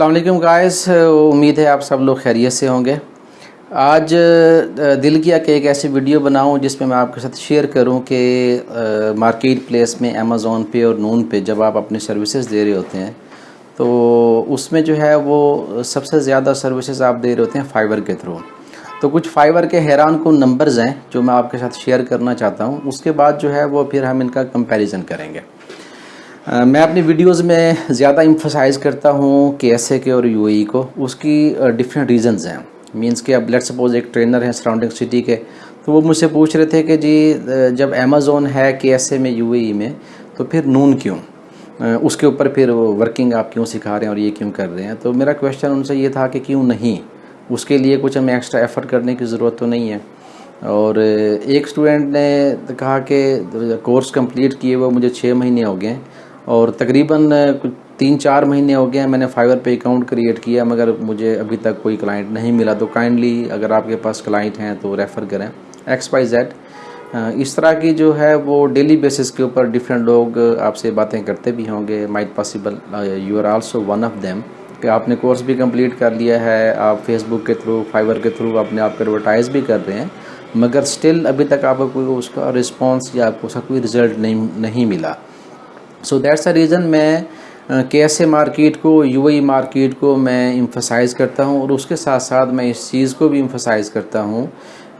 वालेकुम गाइस उम्मीद है आप सब लोग खैरियत से होंगे। आज दिल किया कि एक ऐसी वीडियो बनाऊँ जिसमें मैं आपके साथ शेयर करूँ कि मार्केट प्लेस में अमेज़ोन पे और नून पे जब आप अपनी सर्विसेज़ दे रहे होते हैं तो उसमें जो है वो सबसे ज़्यादा सर्विसेज़ आप दे रहे होते हैं फाइबर के थ्रू तो कुछ फाइबर के हैरान को नंबर्स हैं जो मैं आपके साथ शेयर करना चाहता हूँ। उसके बाद जो है वो फिर हम इनका कंपेरिज़न करेंगे। मैं अपनी वीडियोस में ज़्यादा इम्फोसाइज करता हूँ के एस के और यू e को। उसकी डिफरेंट रीजंस हैं। मींस कि अब लेट सपोज़ एक ट्रेनर है सराउंडिंग सिटी के तो वो मुझसे पूछ रहे थे कि जी जब अमेज़ोन है के एस में यू e में तो फिर नून क्यों? उसके ऊपर फिर वर्किंग आप क्यों सिखा रहे हैं और ये क्यों कर रहे हैं? तो मेरा क्वेश्चन उनसे ये था कि क्यों नहीं? उसके लिए कुछ हमें एक्स्ट्रा एफ़र्ट करने की ज़रूरत तो नहीं है। और एक स्टूडेंट ने कहा कि, कोर्स कंप्लीट किए हुए मुझे छः महीने हो गए और तकरीबन कुछ तीन चार महीने हो गए हैं मैंने फाइवर पे अकाउंट क्रिएट किया, मगर मुझे अभी तक कोई क्लाइंट नहीं मिला। तो काइंडली अगर आपके पास क्लाइंट हैं तो रेफ़र करें, एक्स वाई जेड। इस तरह की जो है वो डेली बेसिस के ऊपर डिफरेंट लोग आपसे बातें करते भी होंगे। Might possible you are also one of them. कि आपने कोर्स भी कंप्लीट कर लिया है, आप फेसबुक के थ्रू, फाइवर के थ्रू अपने आप को एडवर्टाइज़ भी कर रहे हैं, मगर स्टिल अभी तक आपको कोई उसका रिस्पॉन्स या आपको उसका कोई रिज़ल्ट नहीं नहीं मिला। सो दैट्स अ रीज़न मैं कैसे मार्केट को यूएई मार्केट को मैं इम्फोसाइज़ करता हूँ और उसके साथ साथ मैं इस चीज़ को भी इम्फसाइज़ करता हूँ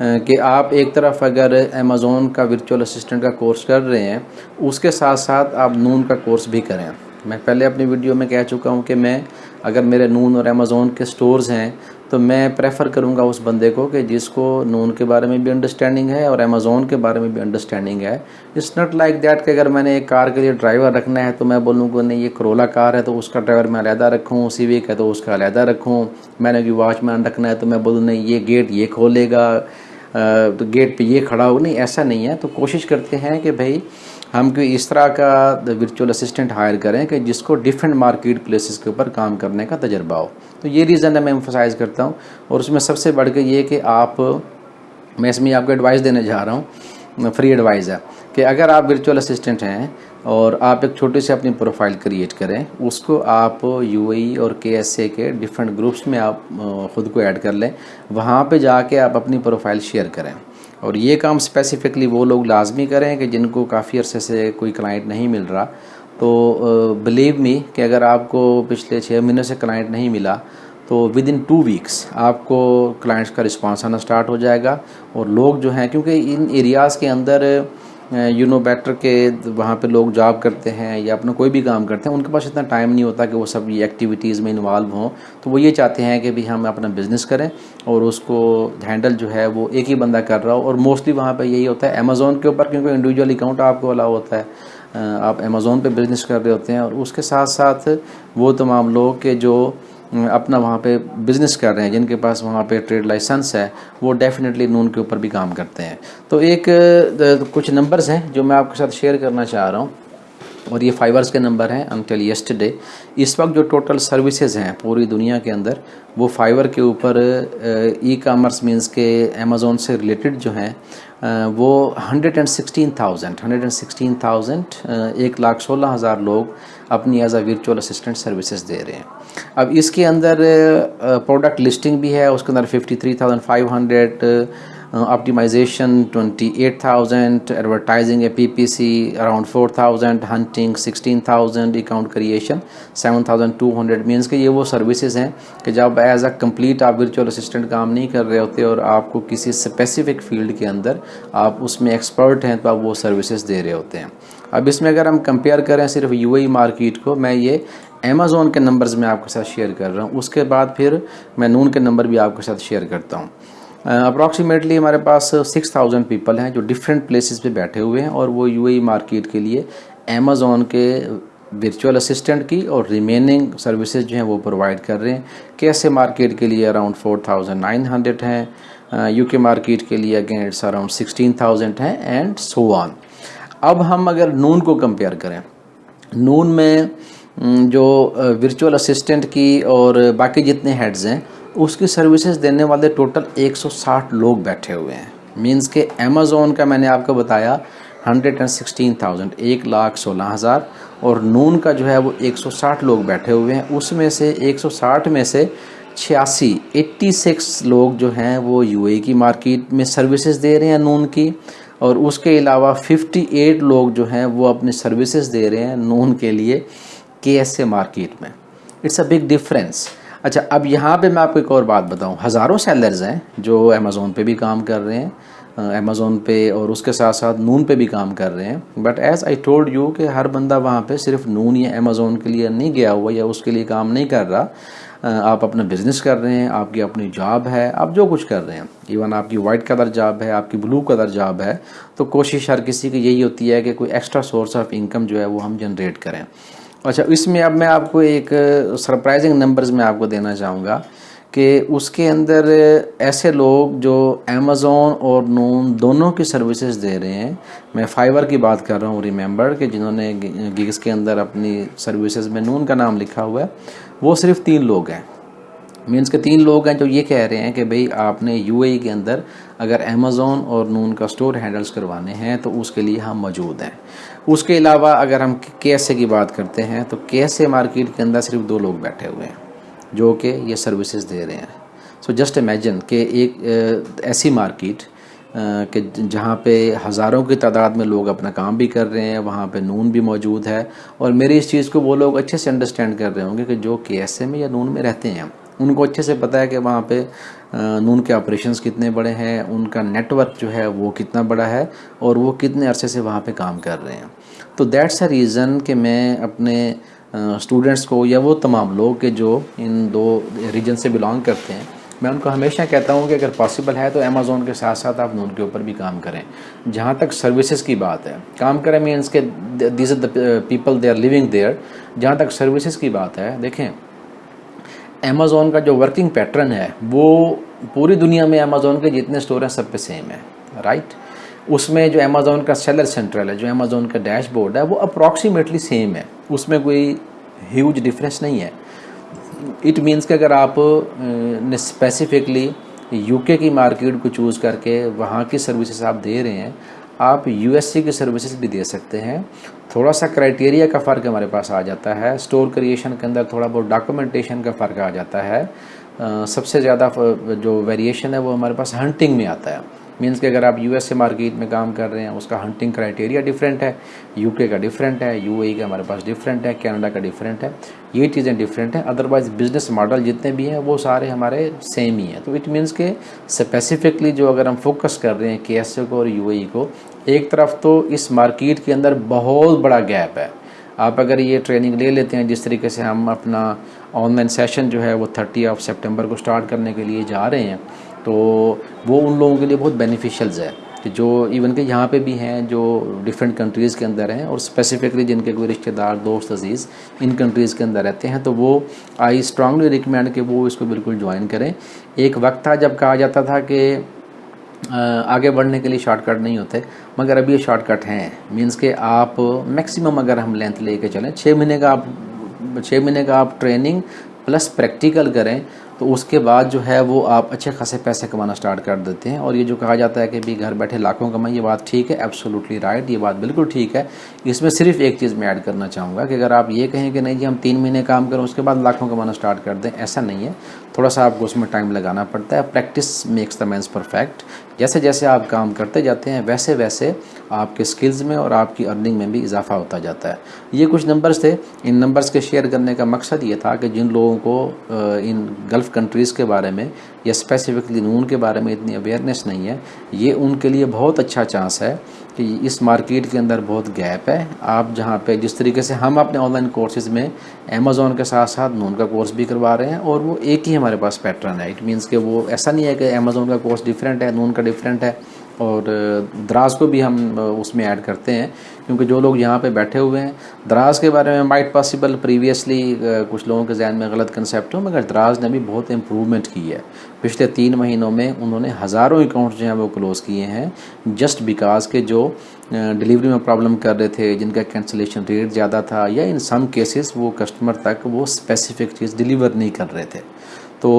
कि आप एक तरफ़ अगर अमेज़ोन का वर्चुअल असिस्टेंट का कोर्स कर रहे हैं, उसके साथ साथ आप नून का कोर्स भी करें। मैं पहले अपनी वीडियो में कह चुका हूँ कि मैं, अगर मेरे नून और अमेज़ोन के स्टोर्स हैं तो मैं प्रेफर करूँगा उस बंदे को कि जिसको नून के बारे में भी अंडरस्टैंडिंग है और अमेज़ोन के बारे में भी अंडरस्टैंडिंग है। इट्स नॉट लाइक दैट कि अगर मैंने एक कार के लिए ड्राइवर रखना है तो मैं बोलूँगा नहीं, ये करोला कार है तो उसका ड्राइवर मैं अलहदा रखूँ सिविक है तो उसका अलहदा रखूँ। मैंने कि वॉचमैन रखना है तो मैं बोलूँ, नहीं, ये गेट ये खोलेगा तो गेट पे ये खड़ा हो। नहीं, ऐसा नहीं है। तो कोशिश करते हैं कि भाई हम कोई इस तरह का वर्चुअल असिस्टेंट हायर करें कि जिसको डिफरेंट मार्केट प्लेसेस के ऊपर काम करने का तजर्बा हो। तो ये रीज़न है, मैं एम्फोसाइज़ करता हूँ। और उसमें सबसे बढ़ के ये कि आप, मैं इसमें आपको एडवाइस देने जा रहा हूँ फ्री एडवाइस है कि अगर आप वर्चुअल असिस्टेंट हैं और आप एक छोटी सी अपनी प्रोफ़ाइल क्रिएट करें, उसको आप यू e और के एस ए के डिफरेंट ग्रुप्स में आप ख़ुद को ऐड कर लें। वहाँ पे जाके आप अपनी प्रोफ़ाइल शेयर करें। और ये काम स्पेसिफ़िकली वो लोग लाजमी करें कि जिनको काफ़ी अरसे से कोई क्लाइंट नहीं मिल रहा। तो बिलीव मी कि अगर आपको पिछले छः महीने से क्लाइंट नहीं मिला तो विद इन टू वीक्स आपको क्लाइंट्स का रिस्पांस आना स्टार्ट हो जाएगा। और लोग जो हैं, क्योंकि इन एरियाज़ के अंदर यू नो बेटर के वहाँ पे लोग जॉब करते हैं या अपना कोई भी काम करते हैं, उनके पास इतना टाइम नहीं होता कि वो सब ये एक्टिविटीज़ में इन्वॉल्व हों। तो वो ये चाहते हैं कि भी हम अपना बिज़नेस करें और उसको हैंडल जो है वो एक ही बंदा कर रहा हो। और मोस्टली वहाँ पे यही होता है अमेज़ोन के ऊपर, क्योंकि इंडिविजुअल अकाउंट आपको अलाउ होता है। आप अमेज़ोन पर बिज़नेस कर रहे होते हैं और उसके साथ साथ वो तमाम लोग के जो अपना वहाँ पे बिज़नेस कर रहे हैं, जिनके पास वहाँ पे ट्रेड लाइसेंस है, वो डेफिनेटली नून के ऊपर भी काम करते हैं। तो एक कुछ नंबर्स हैं जो मैं आपके साथ शेयर करना चाह रहा हूँ। और ये फाइवर्स के नंबर हैं अनटिल येस्टरडे इस वक्त जो टोटल सर्विसेज़ हैं पूरी दुनिया के अंदर, वो फाइवर के ऊपर ई कामर्स मीन्स के अमेज़ोन से रिलेटेड जो हैं वो hundred and sixteen thousand hundred and sixteen thousand एक लाख सोलह हज़ार लोग अपनी as a virtual assistant services दे रहे हैं। अब इसके अंदर प्रोडक्ट लिस्टिंग भी है, उसके अंदर fifty three thousand five hundred optimization twenty eight thousand advertising a P P C around four thousand hunting sixteen thousand account creation seven thousand two hundred means के ये वो सर्विसेज़ हैं कि जब एज अ कंप्लीट आप virtual assistant काम नहीं कर रहे होते और आपको किसी स्पेसिफिक फ़ील्ड के अंदर आप उसमें एक्सपर्ट हैं तो आप वो सर्विसेज़ दे रहे होते हैं। अब इसमें अगर हम कंपेयर करें सिर्फ़ यू मार्केट e को, मैं ये अमेज़ोन के नंबर्स मैं आपके साथ शेयर कर रहा हूँ। उसके बाद फिर मैं नून के नंबर भी आपके साथ शेयर करता हूँ। अप्रॉक्सीमेटली हमारे पास सिक्स थाउज़ेंड पीपल हैं जो डिफरेंट प्लेसेस पे बैठे हुए हैं और वो यू मार्केट e के लिए अमेज़ोन के वर्चुअल असिस्टेंट की और रिमेनिंग सर्विसेज़ जो हैं वो प्रोवाइड कर रहे हैं। कैसे मार्केट के लिए around four thousand nine hundred हैं। यूके मार्केट के लिए again it's around sixteen thousand हैं एंड सो ऑन अब हम अगर नून को कंपेयर करें। नून में जो वर्चुअल असिस्टेंट की और बाकी जितने हेड्स हैं, उसकी सर्विसेज़ देने वाले टोटल 160 लोग बैठे हुए हैं। मींस के अमेज़ोन का मैंने आपको बताया हंड्रेड एंड सिक्सटीन थाउज़ेंड एक लाख सोलह हज़ार, और नून का जो है वो 160 लोग बैठे हुए हैं। उसमें से 160 में से छियासी 86 लोग जो हैं वो यूए की मार्केट में सर्विसेज़ दे रहे हैं नून की, और उसके अलावा 58 लोग जो हैं वो अपनी सर्विसेज़ दे रहे हैं नून के लिए। के एस ए मार्केट में। इट्स अ बिग डिफरेंस अच्छा अब यहाँ पे मैं आपको एक और बात बताऊँ। हज़ारों सेलर्स हैं जो अमेज़ोन पे भी काम कर रहे हैं अमेज़ोन पे और उसके साथ साथ नून पे भी काम कर रहे हैं। But as I told you कि हर बंदा वहाँ पे सिर्फ़ नून या अमेज़ोन के लिए नहीं गया हुआ या उसके लिए काम नहीं कर रहा। आप अपना बिज़नेस कर रहे हैं, आपकी अपनी जॉब है, आप जो कुछ कर रहे हैं। इवन आपकी वाइट कलर जॉब है, आपकी ब्लू कलर जॉब है तो कोशिश हर किसी की यही होती है कि कोई एक्स्ट्रा सोर्स ऑफ़ इनकम जो है वो हम जनरेट करें। अच्छा इसमें अब मैं आपको एक सरप्राइजिंग नंबर्स में आपको देना चाहूँगा कि उसके अंदर ऐसे लोग जो अमेज़ोन और नून दोनों की सर्विसेज़ दे रहे हैं। मैं फाइवर की बात कर रहा हूँ रिमेंबर कि जिन्होंने गिग्स के अंदर अपनी सर्विसेज़ में नून का नाम लिखा हुआ है, वो सिर्फ़ तीन लोग हैं। मीन्स के तीन लोग हैं जो ये कह रहे हैं कि भाई आपने यूएई के अंदर अगर अमेज़ोन और नून का स्टोर हैंडल्स करवाने हैं तो उसके लिए हम मौजूद हैं। उसके अलावा अगर हम के की बात करते हैं तो के मार्केट के अंदर सिर्फ़ दो लोग बैठे हुए हैं, जो कि ये सर्विसेज़ दे रहे हैं। सो जस्ट इमेजिन कि एक ऐसी मार्केट कि जहाँ पे हज़ारों की तादाद में लोग अपना काम भी कर रहे हैं, वहाँ पे नून भी मौजूद है। और मेरी इस चीज़ को वो लोग अच्छे से अंडरस्टैंड कर रहे होंगे कि जो के में या नून में रहते हैं उनको अच्छे से पता है कि वहाँ पे नून के ऑपरेशंस कितने बड़े हैं, उनका नेटवर्क जो है वो कितना बड़ा है और वो कितने अरसे से वहाँ पे काम कर रहे हैं। तो दैट्स अ रीज़न कि मैं अपने स्टूडेंट्स को या वो तमाम लोग के जो इन दो रीजन से बिलोंग करते हैं, मैं उनको हमेशा कहता हूँ कि अगर पॉसिबल है तो अमेज़ोन के साथ साथ आप नून के ऊपर भी काम करें। जहाँ तक सर्विसेज़ की बात है, काम करें मीन्स के this the people they are living there जहाँ तक सर्विसेज़ की बात है, देखें अमेज़ोन का जो वर्किंग पैटर्न है, वो पूरी दुनिया में अमेज़ोन के जितने स्टोर हैं, सब पे सेम है राइट उसमें जो अमेज़ोन का सेलर सेंट्रल है, जो अमेज़ोन का डैशबोर्ड है, वो अप्रॉक्सीमेटली सेम है। उसमें कोई ह्यूज डिफरेंस नहीं है। इट मीन्स कि अगर आप ने स्पेसिफिकली यूके की मार्केट को चूज़ करके वहाँ की सर्विसेज़ आप दे रहे हैं आप यूएससी की सर्विसेज़ भी दे सकते हैं। थोड़ा सा क्राइटेरिया का फ़र्क हमारे पास आ जाता है। स्टोर क्रिएशन के अंदर थोड़ा बहुत डॉक्यूमेंटेशन का फ़र्क आ जाता है। आ, सबसे ज़्यादा जो वेरिएशन है वो हमारे पास हंटिंग में आता है। मीन्स कि अगर आप यूएस से मार्केट में काम कर रहे हैं उसका हंटिंग क्राइटेरिया डिफरेंट है। यूके का डिफरेंट है। यूएई का हमारे पास डिफरेंट है। कनाडा का डिफरेंट है। ये चीज़ें डिफरेंट हैं। अदरवाइज़ बिज़नेस मॉडल जितने भी हैं वो सारे हमारे सेम ही हैं। तो इट मीन्स के स्पेसिफिकली जो अगर हम फोकस कर रहे हैं के को और यू को एक तरफ़ तो इस मार्केट के अंदर बहुत बड़ा गैप है। आप अगर ये ट्रेनिंग ले लेते हैं, जिस तरीके से हम अपना ऑनलाइन सेशन जो है वो थर्टी ऑफ़ सितंबर को स्टार्ट करने के लिए जा रहे हैं तो वो उन लोगों के लिए बहुत बेनिफिशियल्स है कि जो इवन के यहाँ पे भी हैं, जो डिफरेंट कंट्रीज़ के अंदर हैं और स्पेसिफिकली जिनके कोई रिश्तेदार, दोस्त, अज़ीज़ इन कंट्रीज़ के अंदर रहते हैं तो वो आई स्ट्रांगली रिकमेंड कि वो इसको बिल्कुल ज्वाइन करें। एक वक्त था जब कहा जाता था कि आगे बढ़ने के लिए शॉर्टकट नहीं होते, मगर अभी ये शॉर्टकट हैं। मींस के आप मैक्सिमम अगर हम लेंथ लेके चलें छः महीने का आप छः महीने का आप ट्रेनिंग प्लस प्रैक्टिकल करें तो उसके बाद जो है वो आप अच्छे खासे पैसे कमाना स्टार्ट कर देते हैं। और ये जो कहा जाता है कि भी घर बैठे लाखों कमाई ये बात ठीक है एब्सोल्युटली राइट ये बात बिल्कुल ठीक है। इसमें सिर्फ़ एक चीज़ मैं ऐड करना चाहूँगा कि अगर आप ये कहें कि नहीं जी, हम तीन महीने काम करें, उसके बाद लाखों कमाना स्टार्ट कर दें, ऐसा नहीं है। थोड़ा सा आपको उसमें टाइम लगाना पड़ता है। Practice makes the mans perfect जैसे जैसे आप काम करते जाते हैं, वैसे वैसे आपके स्किल्स में और आपकी अर्निंग में भी इजाफा होता जाता है। ये कुछ नंबर्स थे। इन नंबर्स के शेयर करने का मकसद ये था कि जिन लोगों को इन गल्फ़ कंट्रीज़ के बारे में या स्पेसिफिकली नून के बारे में इतनी अवेयरनेस नहीं है, ये उनके लिए बहुत अच्छा चांस है। कि इस मार्केट के अंदर बहुत गैप है। आप जहाँ पे जिस तरीके से हम अपने ऑनलाइन कोर्सेज में अमेज़ोन के साथ साथ नून का कोर्स भी करवा रहे हैं और वो एक ही हमारे पास पैटर्न है। इट मीन्स कि वो ऐसा नहीं है कि अमेज़ोन का कोर्स डिफरेंट है नून का डिफरेंट है। और द्रास को भी हम उसमें ऐड करते हैं, क्योंकि जो लोग यहाँ पे बैठे हुए हैं द्रास के बारे में माइट पॉसिबल प्रीवियसली कुछ लोगों के जहन में गलत कंसेप्ट हो, मगर द्रास ने भी बहुत इम्प्रूवमेंट की है। पिछले तीन महीनों में उन्होंने हज़ारों अकाउंट्स जो हैं वो क्लोज़ किए हैं जस्ट बिकॉज़ के जो डिलीवरी में प्रॉब्लम कर रहे थे, जिनका कैंसिलेशन रेट ज़्यादा था, या इन सम केसेस वो कस्टमर तक वो स्पेसिफिक चीज़ डिलीवर नहीं कर रहे थे। तो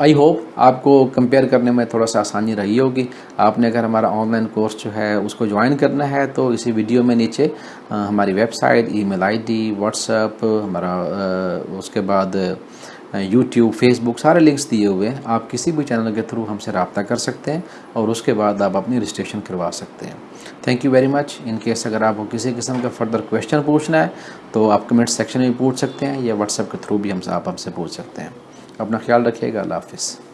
आई होप आपको कंपेयर करने में थोड़ा सा आसानी रही होगी। आपने अगर हमारा ऑनलाइन कोर्स जो है उसको ज्वाइन करना है तो इसी वीडियो में नीचे आ, हमारी वेबसाइट ईमेल आईडी व्हाट्सएप हमारा आ, उसके बाद यूट्यूब फेसबुक सारे लिंक्स दिए हुए हैं। आप किसी भी चैनल के थ्रू हमसे रबता कर सकते हैं और उसके बाद आप अपनी रजिस्ट्रेशन करवा सकते हैं। Thank you very much in case अगर आपको किसी किस्म का फर्दर क्वेश्चन पूछना है तो आप कमेंट सेक्शन में पूछ सकते हैं या व्हाट्सएप के थ्रू भी हमसे आप हमसे पूछ सकते हैं। अपना ख्याल रखिएगा। अल्लाह हाफिज़।